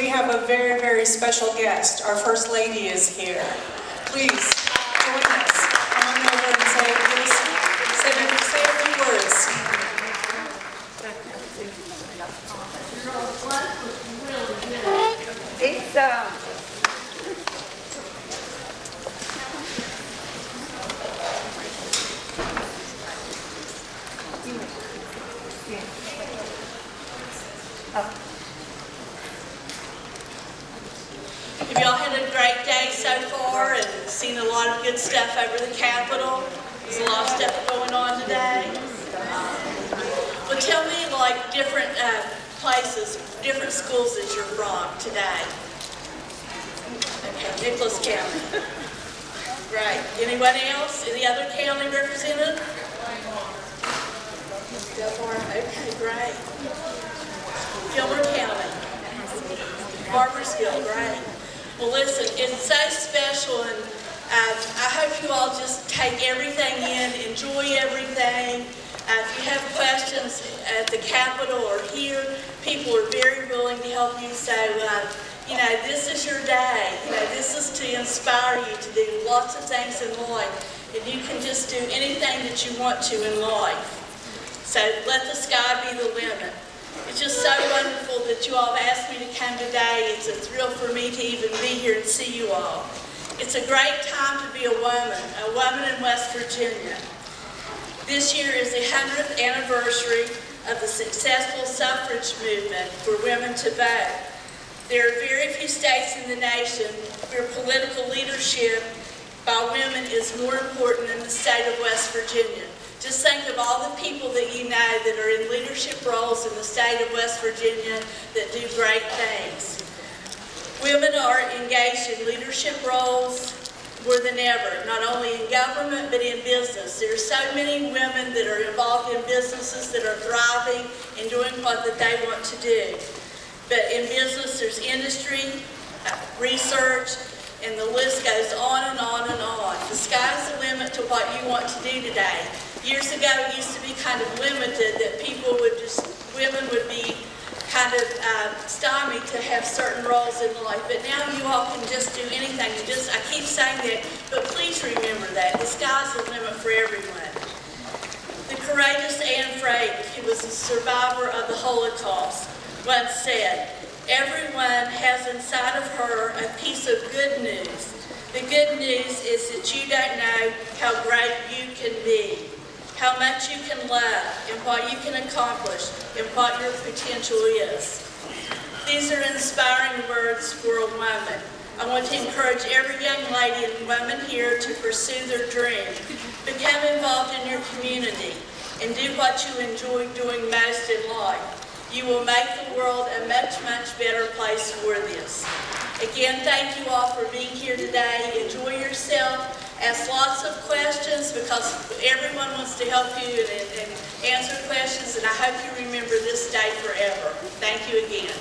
we have a very, very special guest. Our First Lady is here. Please join us. Come on over and say, say, say a few words. It's, um, Have y'all had a great day so far and seen a lot of good stuff over the Capitol? There's a lot of stuff going on today. Well, tell me like different uh, places, different schools that you're from today. Okay, Nicholas County. Right. Anyone else? Any other county represented? Delmar. Okay, great. Gilmer County. Barboursville, great. Well, listen, it's so special, and uh, I hope you all just take everything in, enjoy everything. Uh, if you have questions at the Capitol or here, people are very willing to help you. So, uh, you know, this is your day. You know, this is to inspire you to do lots of things in life, and you can just do anything that you want to in life. So let the sky be the limit. It's just so wonderful that you all have asked me to come today. It's a thrill for me to even be here and see you all. It's a great time to be a woman, a woman in West Virginia. This year is the 100th anniversary of the successful suffrage movement for women to vote. There are very few states in the nation where political leadership by women is more important than the state of West Virginia. Just think of all the people that you know that are in leadership roles in the state of West Virginia that do great things. Women are engaged in leadership roles more than ever, not only in government but in business. There are so many women that are involved in businesses that are thriving and doing what that they want to do. But in business, there's industry, research, and the list goes on and on and on. The sky's the limit to what you want to do today. Years ago, it used to be kind of limited that people would just, women would be kind of uh, stymied to have certain roles in life, but now you all can just do anything. You just, I keep saying that, but please remember that. The sky's the limit for everyone. The courageous Anne Frank, who was a survivor of the Holocaust, once said, everyone has inside of her a piece of good news. The good news is that you don't know how great you can be, how much you can love, and what you can accomplish, and what your potential is. These are inspiring words for a woman. I want to encourage every young lady and woman here to pursue their dream. Become involved in your community and do what you enjoy doing most in life. You will make the world a much, much better place for this. Again, thank you all for being here today. Enjoy yourself. Ask lots of questions because everyone wants to help you and, and answer questions, and I hope you remember this day forever. Thank you again.